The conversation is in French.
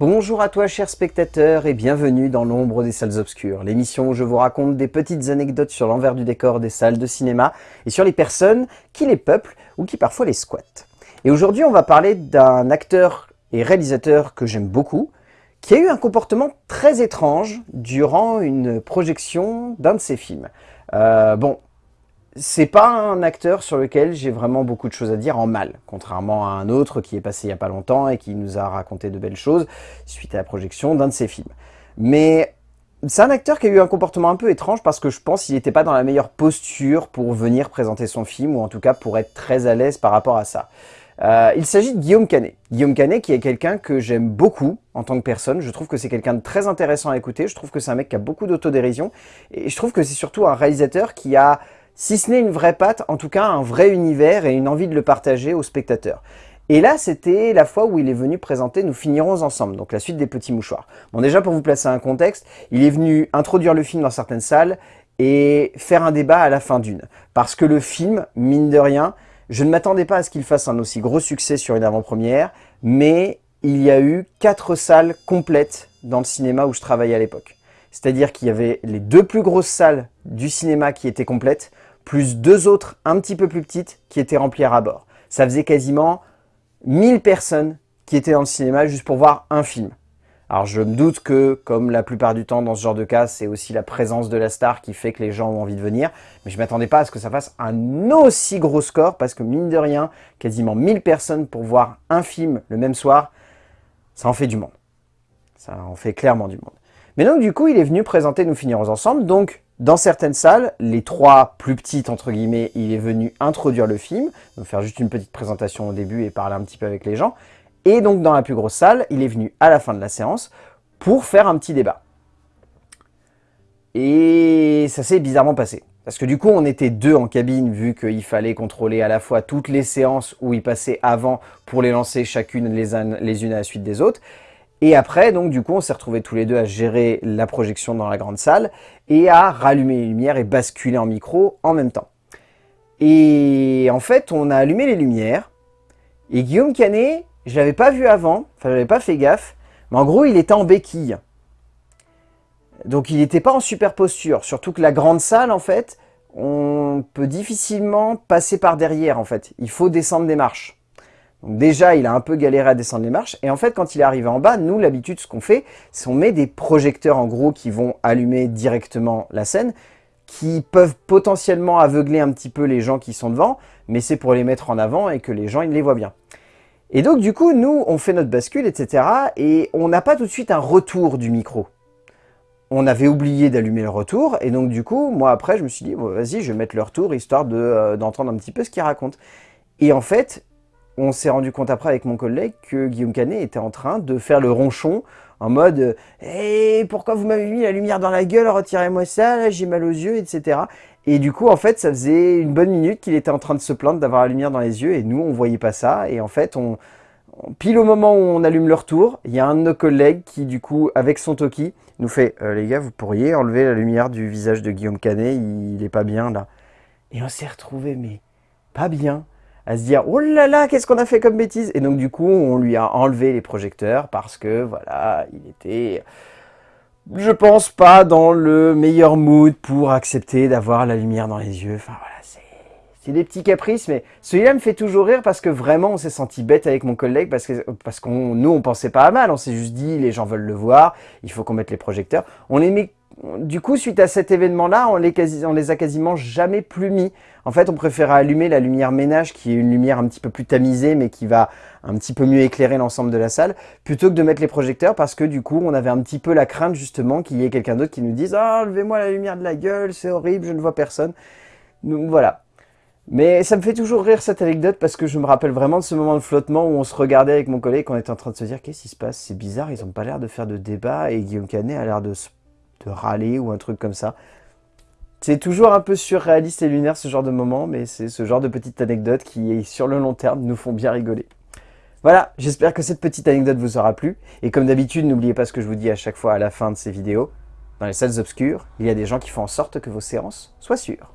Bonjour à toi chers spectateurs et bienvenue dans l'ombre des salles obscures, l'émission où je vous raconte des petites anecdotes sur l'envers du décor des salles de cinéma et sur les personnes qui les peuplent ou qui parfois les squattent. Et aujourd'hui on va parler d'un acteur et réalisateur que j'aime beaucoup, qui a eu un comportement très étrange durant une projection d'un de ses films. Euh, bon, c'est pas un acteur sur lequel j'ai vraiment beaucoup de choses à dire en mal, contrairement à un autre qui est passé il y a pas longtemps et qui nous a raconté de belles choses suite à la projection d'un de ses films. Mais c'est un acteur qui a eu un comportement un peu étrange parce que je pense qu'il n'était pas dans la meilleure posture pour venir présenter son film, ou en tout cas pour être très à l'aise par rapport à ça. Euh, il s'agit de Guillaume Canet. Guillaume Canet qui est quelqu'un que j'aime beaucoup en tant que personne. Je trouve que c'est quelqu'un de très intéressant à écouter. Je trouve que c'est un mec qui a beaucoup d'autodérision. Et je trouve que c'est surtout un réalisateur qui a si ce n'est une vraie patte, en tout cas un vrai univers et une envie de le partager aux spectateurs. Et là, c'était la fois où il est venu présenter « Nous finirons ensemble », donc la suite des Petits Mouchoirs. Bon, déjà, pour vous placer un contexte, il est venu introduire le film dans certaines salles et faire un débat à la fin d'une. Parce que le film, mine de rien, je ne m'attendais pas à ce qu'il fasse un aussi gros succès sur une avant-première, mais il y a eu quatre salles complètes dans le cinéma où je travaillais à l'époque. C'est-à-dire qu'il y avait les deux plus grosses salles du cinéma qui étaient complètes, plus deux autres un petit peu plus petites qui étaient remplies à bord. Ça faisait quasiment 1000 personnes qui étaient dans le cinéma juste pour voir un film. Alors je me doute que, comme la plupart du temps dans ce genre de cas, c'est aussi la présence de la star qui fait que les gens ont envie de venir. Mais je m'attendais pas à ce que ça fasse un aussi gros score, parce que mine de rien, quasiment 1000 personnes pour voir un film le même soir, ça en fait du monde. Ça en fait clairement du monde. Mais donc du coup, il est venu présenter Nous finirons ensemble, donc dans certaines salles, les trois plus petites, entre guillemets, il est venu introduire le film, donc faire juste une petite présentation au début et parler un petit peu avec les gens. Et donc dans la plus grosse salle, il est venu à la fin de la séance pour faire un petit débat. Et ça s'est bizarrement passé. Parce que du coup, on était deux en cabine, vu qu'il fallait contrôler à la fois toutes les séances où il passait avant pour les lancer chacune les, les unes à la suite des autres. Et après, donc du coup, on s'est retrouvés tous les deux à gérer la projection dans la grande salle et à rallumer les lumières et basculer en micro en même temps. Et en fait, on a allumé les lumières et Guillaume Canet, je l'avais pas vu avant, enfin j'avais pas fait gaffe, mais en gros, il était en béquille. Donc il n'était pas en super posture, surtout que la grande salle, en fait, on peut difficilement passer par derrière, en fait. Il faut descendre des marches. Donc déjà, il a un peu galéré à descendre les marches. Et en fait, quand il est arrivé en bas, nous, l'habitude, ce qu'on fait, c'est on met des projecteurs, en gros, qui vont allumer directement la scène, qui peuvent potentiellement aveugler un petit peu les gens qui sont devant, mais c'est pour les mettre en avant et que les gens, ils les voient bien. Et donc, du coup, nous, on fait notre bascule, etc. Et on n'a pas tout de suite un retour du micro. On avait oublié d'allumer le retour, et donc du coup, moi après, je me suis dit, vas-y, je vais mettre le retour, histoire euh, d'entendre un petit peu ce qu'il raconte. Et en fait, on s'est rendu compte après avec mon collègue que Guillaume Canet était en train de faire le ronchon en mode hey, « pourquoi vous m'avez mis la lumière dans la gueule Retirez-moi ça, j'ai mal aux yeux, etc. » Et du coup, en fait, ça faisait une bonne minute qu'il était en train de se plaindre d'avoir la lumière dans les yeux et nous, on voyait pas ça. Et en fait, on, pile au moment où on allume le retour, il y a un de nos collègues qui, du coup, avec son Toki, nous fait euh, Les gars, vous pourriez enlever la lumière du visage de Guillaume Canet, il, il est pas bien là. » Et on s'est retrouvé mais pas bien à se dire « Oh là là, qu'est-ce qu'on a fait comme bêtise ?» Et donc du coup, on lui a enlevé les projecteurs parce que, voilà, il était, je pense pas dans le meilleur mood pour accepter d'avoir la lumière dans les yeux. Enfin voilà, c'est des petits caprices, mais celui-là me fait toujours rire parce que vraiment, on s'est senti bête avec mon collègue parce que parce qu'on nous, on pensait pas à mal. On s'est juste dit, les gens veulent le voir, il faut qu'on mette les projecteurs. On les du coup, suite à cet événement-là, on, les les a quasiment jamais plus mis. En fait, on préfère allumer la lumière ménage, qui est une lumière un petit peu plus tamisée, mais qui va un petit peu mieux éclairer l'ensemble de la salle, plutôt que de mettre les projecteurs, parce que du coup, on avait un petit peu la crainte, justement, qu'il y ait quelqu'un d'autre qui nous dise « Ah, oh, levez-moi la lumière de la gueule, c'est horrible, je ne vois personne. » voilà. Mais ça me fait toujours rire cette anecdote parce que je me rappelle vraiment de ce moment de flottement où on se regardait avec mon collègue, on était en train de se dire qu'est-ce qui se passe, c'est bizarre, ils n'ont pas l'air de faire de débat et Guillaume Canet a l'air de se de râler ou un truc comme ça. C'est toujours un peu surréaliste et lunaire ce genre de moment, mais c'est ce genre de petites anecdotes qui, sur le long terme, nous font bien rigoler. Voilà, j'espère que cette petite anecdote vous aura plu. Et comme d'habitude, n'oubliez pas ce que je vous dis à chaque fois à la fin de ces vidéos. Dans les salles obscures, il y a des gens qui font en sorte que vos séances soient sûres.